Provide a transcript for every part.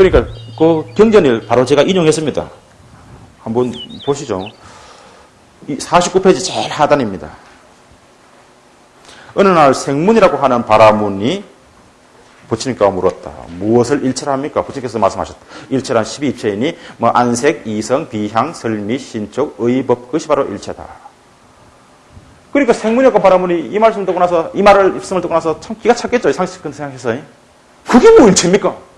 그러니까 그 경전을 바로 제가 인용했습니다. 한번 보시죠. 49페이지 제일 하단입니다. 어느 날 생문이라고 하는 바라문이 부처님과 물었다. 무엇을 일체라 합니까? 부처님께서 말씀하셨다. 일체란 12입체이니 뭐 안색, 이성, 비향, 설미, 신촉, 의법 그것이 바로 일체다. 그러니까 생문이었고 바라문이 이 말씀 듣고 나서 이 말을 입성을 듣고 나서 참 기가 찼겠죠. 상식적인 생각해서. 그게 뭐 일체입니까?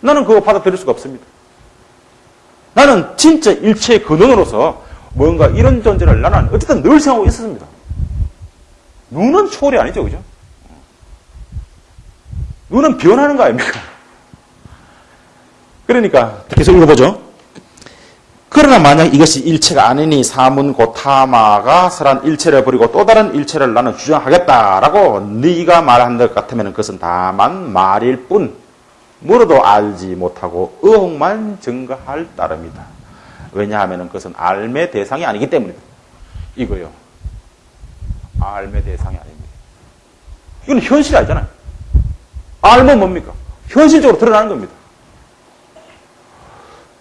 나는 그거 받아들일 수가 없습니다. 나는 진짜 일체의 근원으로서 뭔가 이런 존재를 나는 어쨌든 늘 생각하고 있었습니다. 눈은 초월이 아니죠, 그죠? 눈은 변하는 거 아닙니까? 그러니까 계속 읽어보죠. 그러나 만약 이것이 일체가 아니니 사문 고타마가 설한 일체를 버리고 또 다른 일체를 나는 주장하겠다라고 네가 말한 것 같으면 그것은 다만 말일 뿐 물어도 알지 못하고 의혹만 증가할 따름이다. 왜냐하면 그것은 알매 대상이 아니기 때문이다. 이거요. 알매 대상이 아닙니다. 이건 현실이 아니잖아요. 알면 뭡니까? 현실적으로 드러나는 겁니다.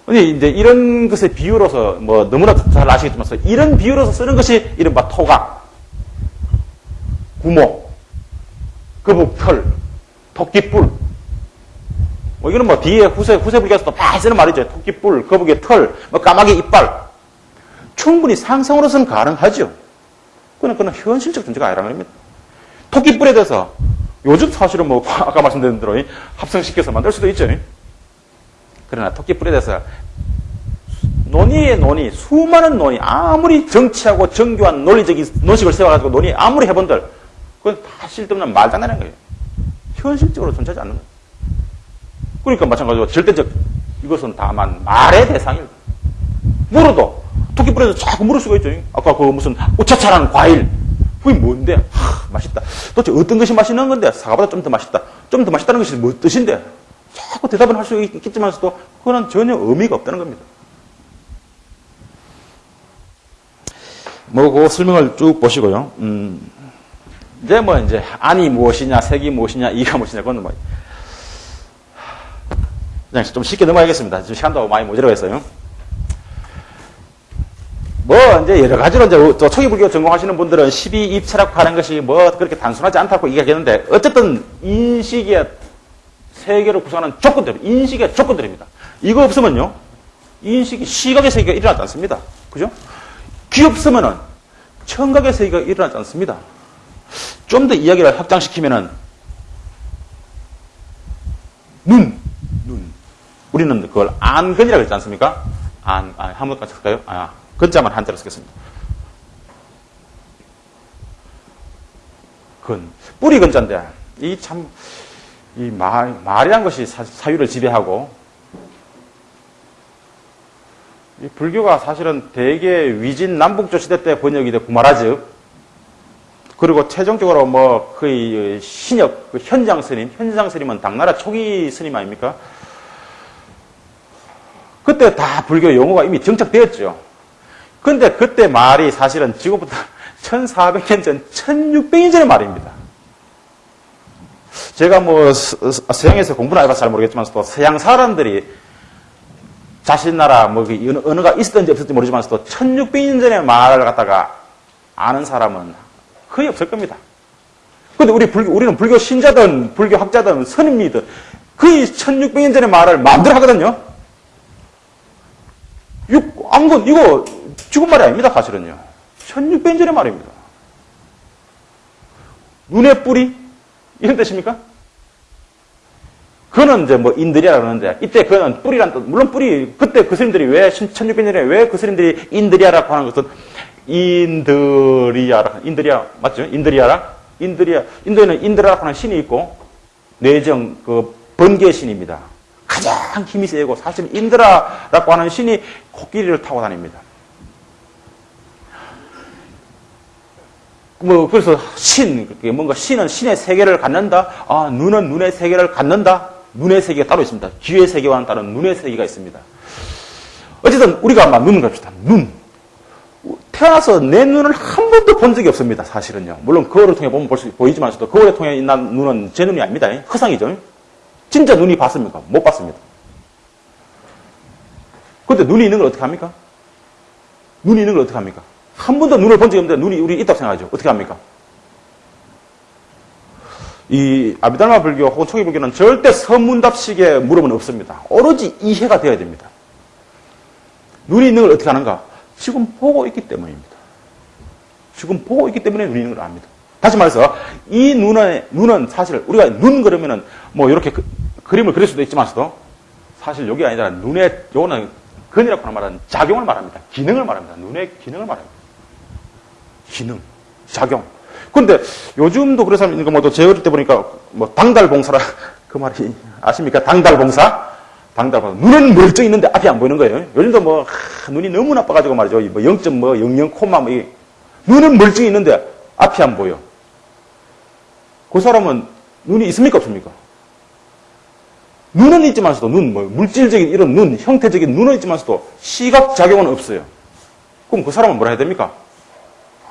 근데 이제 이런 것의 비유로서 뭐 너무나 잘 아시겠지만 이런 비유로서 쓰는 것이 이른바 토각, 구모, 거북털, 토끼뿔. 뭐 이거는 뭐 뒤에 후세 후세 불교에서도 많이 쓰는 말이죠. 토끼뿔, 거북의 털, 뭐 까마귀 이빨. 충분히 상상으로서는 가능하죠. 그는 그는 현실적 존재가 아니라는 겁니다. 토끼뿔에 대해서 요즘 사실은 뭐 아까 말씀드린 대로 합성시켜서 만들 수도 있죠. 그러나 토끼뿔에 대해서 논의의 논의, 수많은 논의, 아무리 정치하고 정교한 논리적인 논식을 세워가지고 논의 아무리 해본들 그건 다 실없는 말장난인 거예요. 현실적으로 존재하지 않는 거예요. 그러니까 마찬가지로 절대적 이것은 다만 말의 대상입니다. 물어도 토끼뿔에서 자꾸 물을 수가 있죠. 아까 그 무슨 우차차라는 과일 그게 뭔데? 하, 맛있다. 도대체 어떤 것이 맛있는 건데? 사과보다 좀 더 맛있다. 좀 더 맛있다는 것이 뭐 뜻인데? 자꾸 대답을 할 수 있겠지만서도 그거는 전혀 의미가 없다는 겁니다. 뭐, 그 설명을 쭉 보시고요. 음, 이제 뭐, 이제, 안이 무엇이냐, 색이 무엇이냐, 이가 무엇이냐, 그건 뭐, 그냥 좀 쉽게 넘어가겠습니다. 지금 시간도 많이 모자라고 했어요. 뭐, 이제 여러 가지로 이제 또 초기불교 전공하시는 분들은 12입체라고 하는 것이 뭐 그렇게 단순하지 않다고 얘기하겠는데, 어쨌든 인식의 세계를 구성하는 조건들, 인식의 조건들입니다. 이거 없으면요, 인식이, 시각의 세계가 일어나지 않습니다. 그죠? 귀 없으면은 청각의 세계가 일어나지 않습니다. 좀 더 이야기를 확장시키면은 눈, 눈. 우리는 그걸 안근이라고 했지 않습니까? 안, 아, 한번 같이 쓸까요? 아, 근자만 한자로 쓰겠습니다. 근. 뿌리 근자인데, 이 참, 이 말, 말이란 것이 사, 사유를 지배하고, 이 불교가 사실은 대개 위진 남북조 시대 때 번역이 돼 구마라즈 그리고 최종적으로 뭐 거의 신협 그 현장 스님 현장 스님은 당나라 초기 스님 아닙니까? 그때 다 불교 용어가 이미 정착되었죠. 근데 그때 말이 사실은 지금부터 1400년 전, 1600년 전의 말입니다. 제가 뭐 서양에서 공부를 해봐서 잘 모르겠지만 또 서양 사람들이 자신 나라 뭐 언어가 있었던지 없었는지 모르지만서도 1600년 전의 말을 갖다가 아는 사람은 거의 없을 겁니다. 근데 우리 불교, 우리는 불교 신자든 불교 학자든 선임이든 거의 1600년 전의 말을 마음대로 하거든요. 안건 이거 죽은 말이 아닙니다, 사실은요. 1600년 전의 말입니다. 눈의 뿌리? 이런 뜻입니까? 그거는 이제 뭐 인들이라 그러는데 이때 그거는 뿌리란 뜻 물론 뿌리 그때 그 스님들이 왜 1600년에 왜 그 스님들이 인들이야라고 하는 것은 인드리아라 인드리아 맞죠? 인드리아라 인드리아 인도에는 인드라라고 하는 신이 있고 내정 그 번개 신입니다. 가장 힘이 세고 사실 인드라라고 하는 신이 코끼리를 타고 다닙니다. 뭐 그래서 신 뭔가 신은 신의 세계를 갖는다. 아 눈은 눈의 세계를 갖는다. 눈의 세계가 따로 있습니다. 귀의 세계와는 다른 눈의 세계가 있습니다. 어쨌든 우리가 아마 눈을 갑시다. 눈. 태어나서 내 눈을 한 번도 본 적이 없습니다. 사실은요. 물론 거울을 통해 보면 볼 수 보이지만서도 거울에 통해 있는 눈은 제 눈이 아닙니다. 허상이죠. 진짜 눈이 봤습니까? 못 봤습니다. 근데 눈이 있는 걸 어떻게 합니까? 눈이 있는 걸 어떻게 합니까? 한 번도 눈을 본 적이 없는데 눈이 우리 있다고 생각하죠. 어떻게 합니까? 이 아비달마 불교 혹은 초기 불교는 절대 서문답식의 물음은 없습니다. 오로지 이해가 되어야 됩니다. 눈이 있는 걸 어떻게 하는가? 지금 보고 있기 때문입니다. 지금 보고 있기 때문에 눈이 있는 걸 압니다. 다시 말해서 이 눈의 눈은 사실 우리가 눈 그러면은 뭐 이렇게 그, 림을 그릴 수도 있지만서도 사실 여기 아니라 눈의 요거는 근이라고 말하는 작용을 말합니다. 기능을 말합니다. 눈의 기능을 말합니다. 기능, 작용. 근데 요즘도 그런 사람 있는 거 뭐제 어릴 때 보니까 뭐 당달 봉사라 그 말이 아십니까? 당달 봉사? 당달 봉사. 눈은 멀쩡히 있는데 앞이 안 보이는 거예요. 요즘도 뭐 하, 눈이 너무 나빠가지고 말이죠. 뭐 0. 뭐 00 콤마 뭐 눈은 멀쩡히 있는데 앞이 안 보여. 그 사람은 눈이 있습니까 없습니까? 눈은 있지만서도 눈, 뭐 물질적인 이런 눈, 형태적인 눈은 있지만서도 시각 작용은 없어요. 그럼 그 사람은 뭐라 해야 됩니까?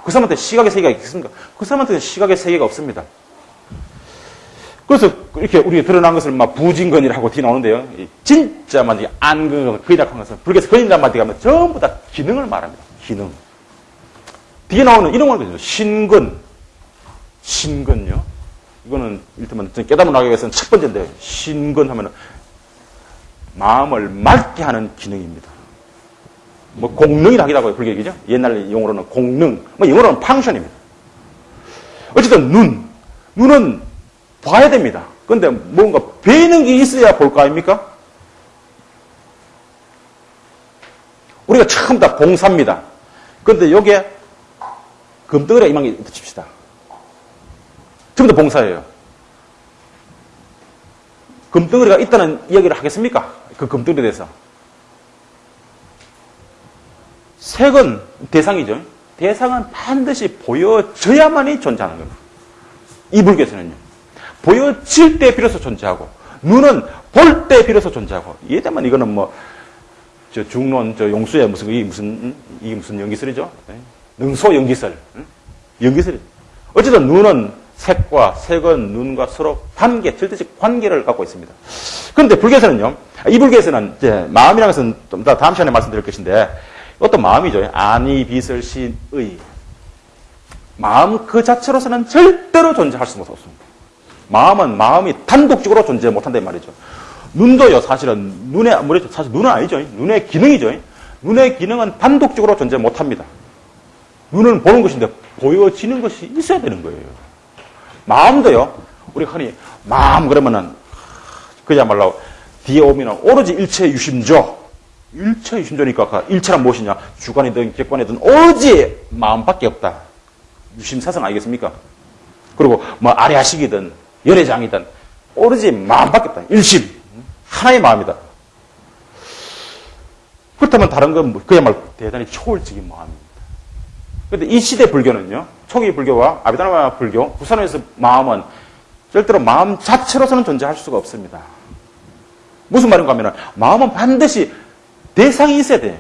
그 사람한테 시각의 세계가 있겠습니까? 그 사람한테는 시각의 세계가 없습니다. 그래서 이렇게 우리가 드러난 것을 막 부진건이라고 뒤 나오는데요. 진짜 만 안근, 근이라고 것은 불교에서 근이란 말이 가면 전부 다 기능을 말합니다. 기능. 뒤에 나오는 이런 거거든요. 신근. 신근요. 이거는 일테면 깨달음 나기 위해서는 첫 번째인데 신근 하면은 마음을 맑게 하는 기능입니다. 뭐 공능이라 하기도 하고요. 불교기죠. 옛날 용어로는 공능. 뭐 영어로는 팡션입니다. 어쨌든 눈. 눈은 봐야 됩니다. 근데 뭔가 배는 게 있어야 볼 거 아닙니까? 우리가 처음 다 봉사입니다. 근데 여기에 금덩어리가 이만게 붙입시다. 전부 다 봉사예요. 금덩어리가 있다는 이야기를 하겠습니까? 그 금덩어리에 대해서. 색은 대상이죠. 대상은 반드시 보여져야만이 존재하는 겁니다. 이 불교에서는요. 보여질 때 비로소 존재하고, 눈은 볼 때 비로소 존재하고, 이해되면 이거는 뭐, 저 중론, 저 용수의 무슨, 이 무슨, 이게 무슨 연기설이죠? 네. 능소 연기설. 연기설이. 어쨌든 눈은 색과 색은 눈과 서로 관계, 절대적 관계를 갖고 있습니다. 그런데 불교에서는요, 이 불교에서는 이제 마음이라는 것은 좀 더 다음 시간에 말씀드릴 것인데, 어떤 마음이죠. 아니, 비설, 신, 의. 마음 그 자체로서는 절대로 존재할 수가 없습니다. 마음은 마음이 단독적으로 존재 못한다 말이죠. 눈도요, 사실은 눈에 아무래도 사실 눈은 아니죠. 눈의 기능이죠. 눈의 기능은 단독적으로 존재 못합니다. 눈은 보는 것인데 보여지는 것이 있어야 되는 거예요. 마음도요. 우리 흔히 마음 그러면은 그야말로 뒤에 오면은 오로지 일체 유심조. 일체 유심조니까 그 일체란 무엇이냐? 주관이든 객관이든 오로지 마음밖에 없다. 유심사성 아니겠습니까? 그리고 뭐 아래하식이든 열애장이든 오로지 마음밖에 없다. 일심. 하나의 마음이다. 그렇다면 다른 건뭐 그야말로 대단히 초월적인 마음입니다. 그런데 이 시대 불교는요. 초기 불교와 아비다나 불교, 부산에서 마음은 절대로 마음 자체로서는 존재할 수가 없습니다. 무슨 말인가 하면 마음은 반드시 대상이 있어야 돼요.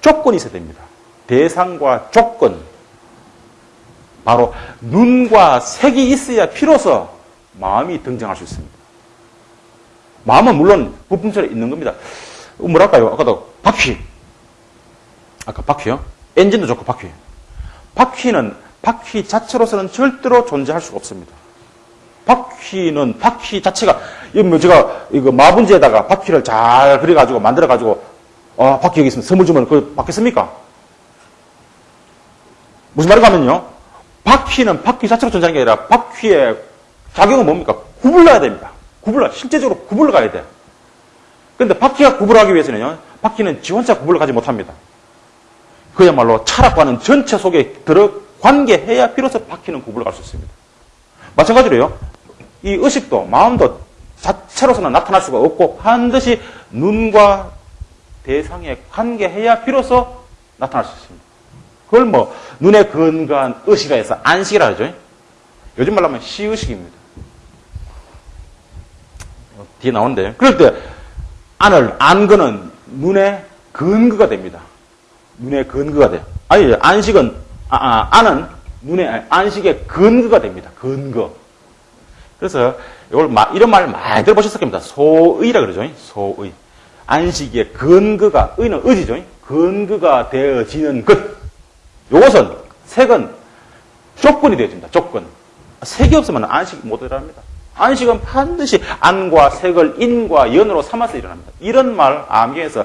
조건이 있어야 됩니다. 대상과 조건. 바로 눈과 색이 있어야 비로소 마음이 등장할 수 있습니다. 마음은 물론 부품처럼 있는 겁니다. 뭐랄까요? 아까도 바퀴. 아까 바퀴요? 엔진도 좋고 바퀴. 바퀴는 바퀴 자체로서는 절대로 존재할 수가 없습니다. 바퀴는 바퀴 자체가 뭐 제가 이거 마분지에다가 바퀴를 잘 그려가지고 만들어가지고 아 바퀴 여기 있으면 선물 주면 그 받겠습니까? 무슨 말인가 하면요. 바퀴는 바퀴 자체로 존재하는 게 아니라 바퀴의 작용은 뭡니까? 구불러야 됩니다. 구불러 실제적으로 구불러 가야 돼. 그런데 바퀴가 구불하기 위해서는요. 바퀴는 지 혼자 구불러 가지 못합니다. 그야말로 철학과는 전체 속에 들어 관계해야 비로소 바퀴는 구불러 갈수 있습니다. 마찬가지로요. 이 의식도 마음도 자체로서는 나타날 수가 없고 반드시 눈과 대상에 관계해야 비로소 나타날 수 있습니다. 그걸 뭐 눈에 근거한 의식이라 해서 안식이라 하죠. 요즘 말로 하면 시의식입니다. 뒤에 나오는데 그럴 때 안을 안거는 눈의 근거가 됩니다. 눈의 근거가 돼요. 아니 안식은 아, 아, 안은 눈의 안식의 근거가 됩니다. 근거. 그래서 이걸 마, 이런 말 많이 들어보셨을 겁니다. 소의라 그러죠. 소의. 안식의 근거가, 의는 의지죠. 근거가 되어지는 것. 요것은, 색은 조건이 되어집니다. 조건. 색이 없으면 안식이 못 일어납니다. 안식은 반드시 안과 색을 인과 연으로 삼아서 일어납니다. 이런 말 암경에서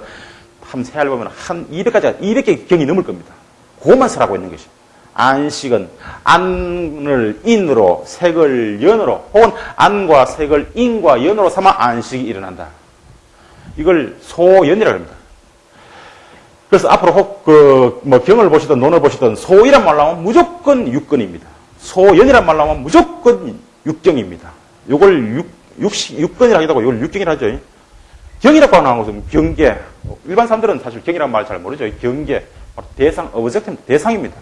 한 세알 보면 한 200가지, 200개 경이 넘을 겁니다. 그것만 설하고 있는 것이. 안식은 안을 인으로 색을 연으로 혹은 안과 색을 인과 연으로 삼아 안식이 일어난다. 이걸 소연이라고 합니다. 그래서 앞으로 혹, 그, 뭐, 경을 보시든 논을 보시든 소이란 말 나오면 무조건 육건입니다. 소연이란 말 나오면 무조건 육경입니다. 요걸 육, 육식, 육건이라 하기도 하고 이걸 육경이라 하죠. 경이라고 하는 것은 경계. 일반 사람들은 사실 경이라는 말잘 모르죠. 경계. 대상, 어브젝트 대상입니다.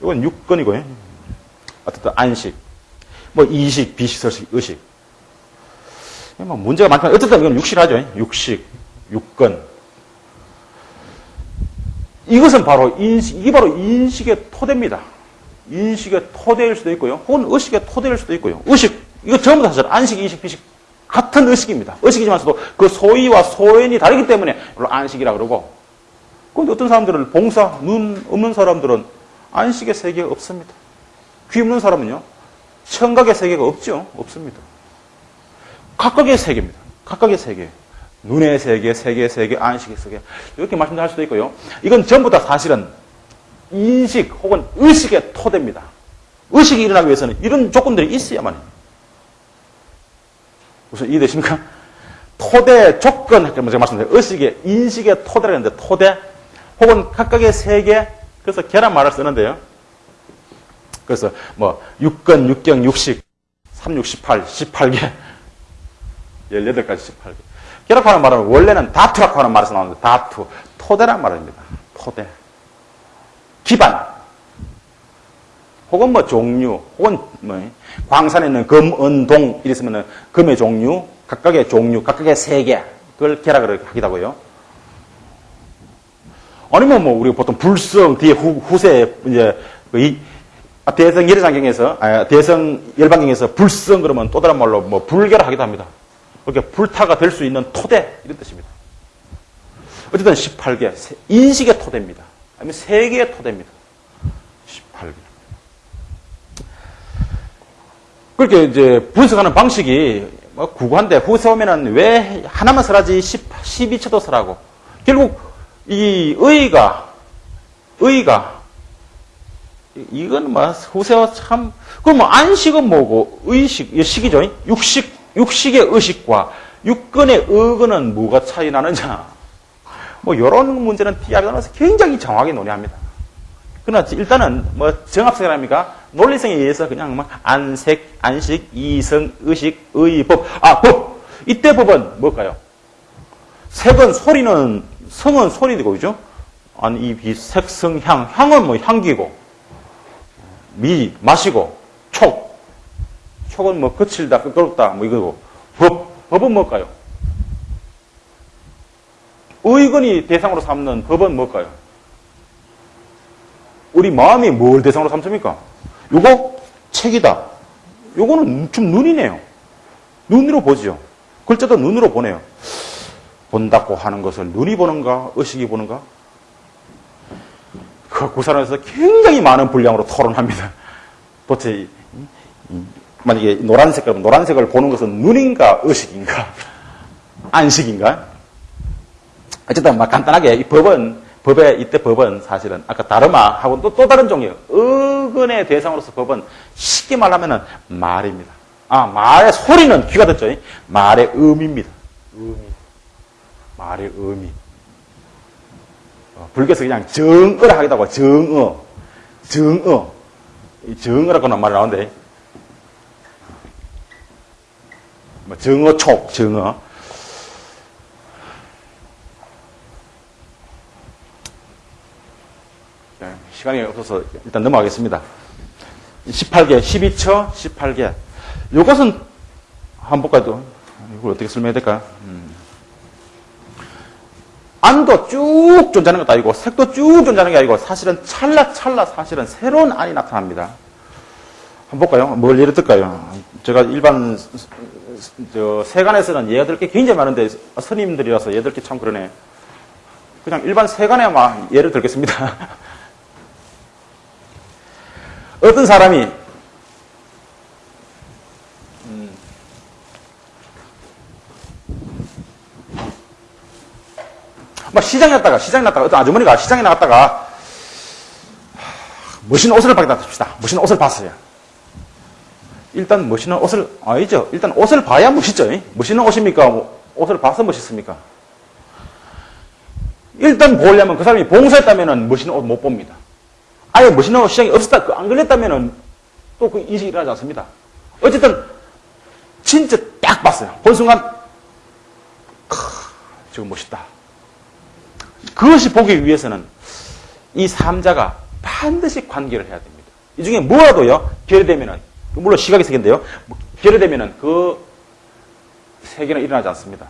이건 육건이고요. 어쨌든 안식. 뭐 이식, 비식, 설식, 의식. 뭐 문제가 많지만 어쨌든 이건 육식하죠. 육식, 육건. 이것은 바로 인식, 이게 바로 인식의 토대입니다. 인식의 토대일 수도 있고요. 혹은 의식의 토대일 수도 있고요. 의식, 이거 전부 다 사실 안식, 이식, 비식 같은 의식입니다. 의식이지만서도 그 소위와 소연이 다르기 때문에 안식이라 그러고. 그런데 어떤 사람들은 봉사, 눈 없는 사람들은 안식의 세계가 없습니다. 귀 없는 사람은요. 청각의 세계가 없죠. 없습니다. 각각의 세계입니다. 각각의 세계. 눈의 세계, 세계의 세계, 안식의 세계. 이렇게 말씀할 수도 있고요. 이건 전부 다 사실은 인식 혹은 의식의 토대입니다. 의식이 일어나기 위해서는 이런 조건들이 있어야만 해요. 무슨 이해되십니까? 토대 조건, 제가 말씀드린 의식의, 인식의 토대라는 데 토대 혹은 각각의 세계, 그래서 계란 말을 쓰는데요. 그래서 뭐, 6건, 6경, 60, 3, 6, 18, 18개, 18가지 18개. 결합하는 말은 원래는 다투라고 하는 말에서 나오는데 다투, 토대란 말입니다. 토대. 기반. 혹은 뭐 종류, 혹은 뭐 광산에 있는 금, 은, 동 이랬으면 금의 종류, 각각의 종류, 각각의 세계 그걸 결합을 하기도 하고요. 아니면 뭐 우리가 보통 불성 뒤에 후, 후세 이제 그이 대성 열애장경에서 아, 대성 열반경에서 불성 그러면 또 다른 말로 뭐 불결하기도 합니다. 그렇게 불타가 될 수 있는 토대 이런 뜻입니다. 어쨌든 18개 인식의 토대입니다. 아니면 세계의 토대입니다. 18개. 그렇게 이제 분석하는 방식이 뭐 구구한데 후세 오면은 왜 하나만 설하지 10, 12초도 설하고 결국 이 의가 의가 이건 뭐 후세와 참 그럼 뭐 안식은 뭐고 의식 식이죠 육식 육식의 의식과 육근의 의근은 뭐가 차이 나느냐? 뭐 이런 문제는 디아그노스 굉장히 정확히 논의합니다. 그러나 일단은 뭐 정합성이랍니까? 논리성에 의해서 그냥 뭐 안색, 안식, 이성, 의식, 의법. 아, 법! 이때 법은 뭘까요? 색은 소리는, 성은 소리고, 그죠? 아니, 이 비, 색, 성, 향. 향은 뭐 향기고, 미, 마시고, 촉. 촉은 뭐 거칠다, 끄끄럽다, 뭐 이거고. 법, 법은 뭘까요? 의건이 대상으로 삼는 법은 뭘까요? 우리 마음이 뭘 대상으로 삼습니까? 요거 책이다. 요거는 좀 눈이네요. 눈으로 보죠. 글자도 눈으로 보네요. 본다고 하는 것을 눈이 보는가, 의식이 보는가? 그 구산에서 굉장히 많은 분량으로 토론합니다. 도대체 만약에 노란색 그러면 노란색을 보는 것은 눈인가 의식인가 안식인가 어쨌든 막 간단하게 이 법은 법에 이때 법은 사실은 아까 다르마하고 또, 또 다른 종류 의근의 대상으로서 법은 쉽게 말하면은 말입니다. 아 말의 소리는 귀가 듣죠. 말의 의미입니다. 의미 말의 의미 어, 불교에서 그냥 정어라 하기도 하고 정어 정어 정어라고 하는 말이 나오는데 뭐 정어촉, 정어. 네, 시간이 없어서 일단 넘어가겠습니다. 18개, 12처, 18개. 이것은 한번 볼까요? 이걸 어떻게 설명해야 될까? 음. 안도 쭉 존재하는 것도 아니고 색도 쭉 존재하는 게 아니고 사실은 찰나찰나 사실은 새로운 안이 나타납니다. 한번 볼까요? 뭘 예를 들까요? 제가 일반 저, 세간에서는 예가 게 굉장히 많은데, 스님들이라서 예가 들게 참 그러네. 그냥 일반 세간에만 예를 들겠습니다. 어떤 사람이 음, 막 시장에 갔다가 시장에 갔다가 어떤 아주머니가 시장에 나갔다가 멋있는 옷을 봤다 칩시다. 멋있는 옷을 봤어요. 일단 멋있는 옷을 아니죠. 일단 옷을 봐야 멋있죠. 멋있는 옷입니까? 뭐 옷을 봐서 멋있습니까? 일단 보려면 그 사람이 봉사했다면 멋있는 옷 못 봅니다. 아예 옷 시장이 없었다, 그 안 걸렸다면 또그 인식이 일어나지 않습니다. 어쨌든 진짜 딱 봤어요. 본 순간 크, 지금 멋있다. 그것이 보기 위해서는 이 삼자가 반드시 관계를 해야 됩니다. 이 중에 뭐라도요, 결여되면은, 물론 시각이 세계인데요, 결여되면은 그 세계는 일어나지 않습니다.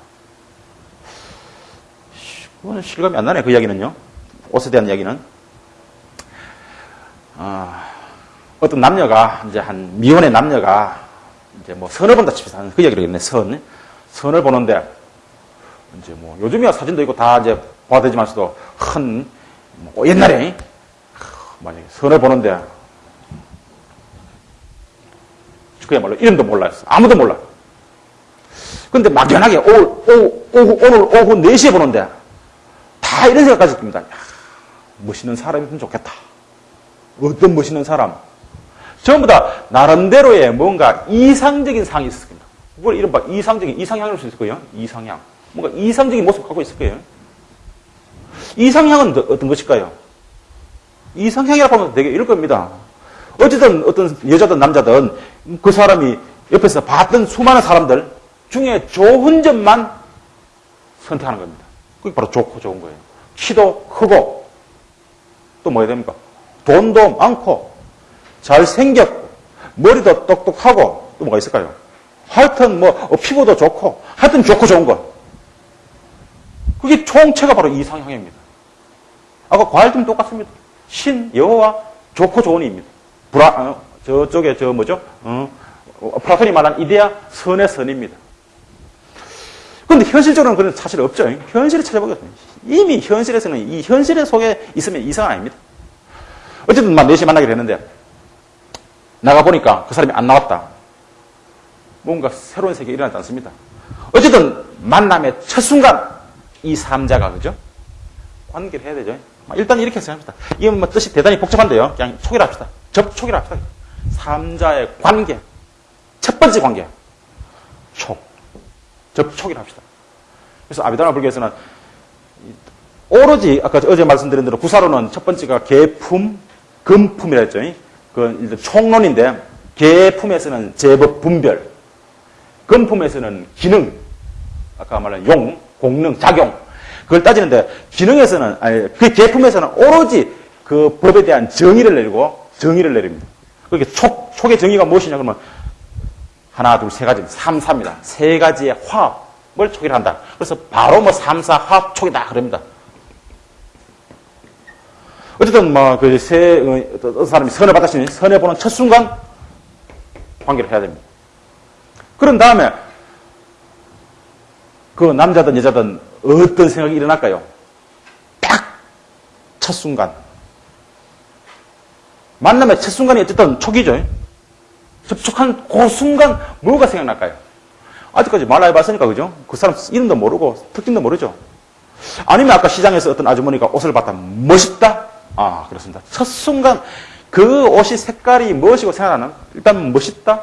그건 실감이 안 나네, 그 이야기는요. 옷에 대한 이야기는. 어, 어떤 남녀가, 이제 한 미혼의 남녀가 이제 뭐 선을 본다 칩시다. 그 이야기를 했네, 선. 선을 보는데, 이제 뭐 요즘이야 사진도 있고 다 이제 봐야 되지만서도 큰, 뭐 옛날에, 만약에 선을 보는데, 그야말로 이름도 몰라요. 아무도 몰라. 근데 막연하게 오, 오, 오후, 오늘 오후 4시에 보는데, 다 이런 생각까지 듭니다. 멋있는 사람이면 좋겠다. 어떤 멋있는 사람? 전부 다 나름대로의 뭔가 이상적인 상이 있을 겁니다. 그걸 이른바 이상적인, 이상향일 수 있을 거예요. 이상향. 뭔가 이상적인 모습을 갖고 있을 거예요. 이상향은 어떤 것일까요? 이상향이라고 하면 되게 이럴 겁니다. 어쨌든 어떤 여자든 남자든 그 사람이 옆에서 봤던 수많은 사람들 중에 좋은 점만 선택하는 겁니다. 그게 바로 좋고 좋은 거예요. 키도 크고 또 뭐야 됩니까? 돈도 많고 잘생겼고 머리도 똑똑하고 또 뭐가 있을까요? 하여튼 뭐 어, 피부도 좋고 하여튼 좋고 좋은 것. 그게 총체가 바로 이상향입니다. 아까 과일도 똑같습니다. 신, 여호와 좋고 좋은 이입니다. 브라, 어, 저쪽에 저 뭐죠? 어, 플라톤이 말한 이데아 선의 선입니다. 근데 현실적으로는 그런 사실 없죠. 현실을 찾아보겠습니다. 이미 현실에서는 이 현실 속에 있으면 이상 아닙니다. 어쨌든 막 4시에 만나게 되는데 나가보니까 그 사람이 안 나왔다. 뭔가 새로운 세계가 일어나지 않습니다. 어쨌든 만남의 첫 순간 이 삼자가 그죠? 관계를 해야 되죠. 일단 이렇게 생각합니다. 이건 뭐 뜻이 대단히 복잡한데요. 그냥 초기를 합시다. 접촉이라 합시다. 삼자의 관계. 첫 번째 관계. 촉. 접촉이라 합시다. 그래서 아비다나 불교에서는 오로지 아까 어제 말씀드린 대로 구사로는 첫 번째가 계품, 금품이라 했죠. 그 총론인데 계품에서는 제법 분별, 금품에서는 기능, 아까 말한 용, 공능, 작용. 그걸 따지는데 기능에서는 아니 그 계품에서는 오로지 그 법에 대한 정의를 내리고 정의를 내립니다. 그게 촉, 촉의 정의가 무엇이냐 그러면 하나, 둘, 세 가지, 삼사입니다. 세 가지의 화합을 촉이라 한다. 그래서 바로 뭐 삼사 화합 촉이다 그럽니다. 어쨌든 뭐그세 어떤 사람이 선을 받았으니 선을 보는 첫 순간 관계를 해야 됩니다. 그런 다음에 그 남자든 여자든 어떤 생각이 일어날까요? 딱 첫 순간 만남의 첫 순간이 어쨌든 촉이죠. 접촉한 그 순간 뭐가 생각날까요? 아직까지 말 해봤으니까 그죠? 그 사람 이름도 모르고 특징도 모르죠. 아니면 아까 시장에서 어떤 아주머니가 옷을 봤다 멋있다. 아 그렇습니다. 첫 순간 그 옷이 색깔이 무엇이고 생각나는? 일단 멋있다.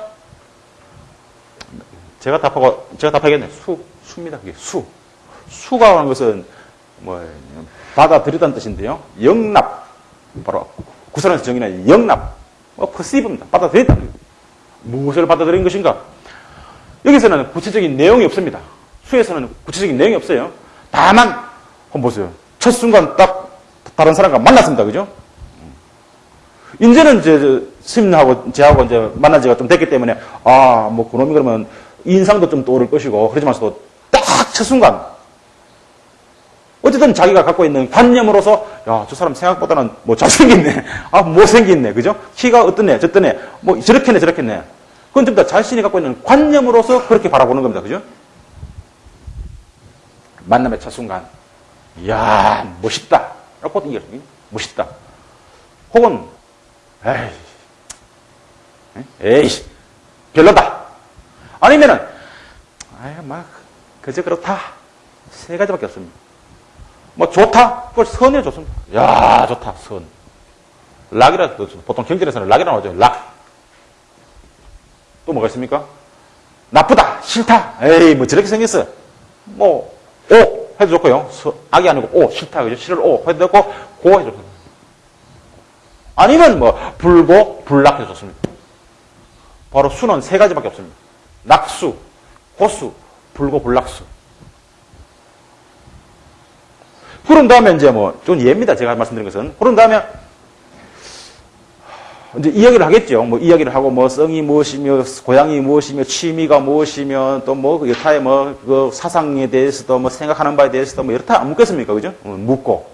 제가 답하고 제가 답하겠네. 수 수입니다. 그게 수 수가 하는 것은 뭐 받아들이다는 뜻인데요. 영납 바로 구설에서 정의는 영납 뭐 퍼시브입니다. 받아들였다. 무엇을 받아들인 것인가? 여기서는 구체적인 내용이 없습니다. 수에서는 구체적인 내용이 없어요. 다만, 한번 보세요. 첫 순간 딱 다른 사람과 만났습니다. 그죠? 이제는 이제 스님하고 제하고 이제 만난 지가 좀 됐기 때문에, 아, 뭐 그놈이 그러면 인상도 좀 떠오를 것이고, 그러지만서도 딱 첫 순간, 어쨌든 자기가 갖고 있는 관념으로서, 야, 저 사람 생각보다는 뭐 잘생겼네. 아, 못생겼네. 그죠? 키가 어떻네, 저떠네. 뭐 저렇게네, 저렇게네. 그건 좀 더 자신이 갖고 있는 관념으로서 그렇게 바라보는 겁니다. 그죠? 만남의 첫 순간, 이야, 멋있다. 라고 이게 멋있다. 혹은, 에이, 에이, 별로다. 아니면은, 아이, 막, 그저 그렇다. 세 가지밖에 없습니다. 뭐, 좋다? 그걸 선에 좋습니다. 야 좋다, 선. 락이라, 보통 경전에서는 락이라고 하죠. 락. 또 뭐가 있습니까? 나쁘다, 싫다. 에이, 뭐 저렇게 생겼어. 뭐, 오 해도 좋고요. 서, 악이 아니고 오 싫다 그죠? 싫을 오 해도 좋고 고 해도 좋습니다. 아니면 뭐 불고 불락 해도 좋습니다. 바로 수는 세 가지밖에 없습니다. 낙수, 고수, 불고 불락수. 그런 다음에 이제 뭐, 좀 예입니다. 제가 말씀드린 것은. 그런 다음에, 이제 이야기를 하겠죠. 뭐, 이야기를 하고, 뭐, 성이 무엇이며, 고향이 무엇이며, 취미가 무엇이며, 또 뭐, 그 여타의 뭐, 그 사상에 대해서도 뭐, 생각하는 바에 대해서도 뭐, 여타 안 묻겠습니까? 그죠? 어, 묻고.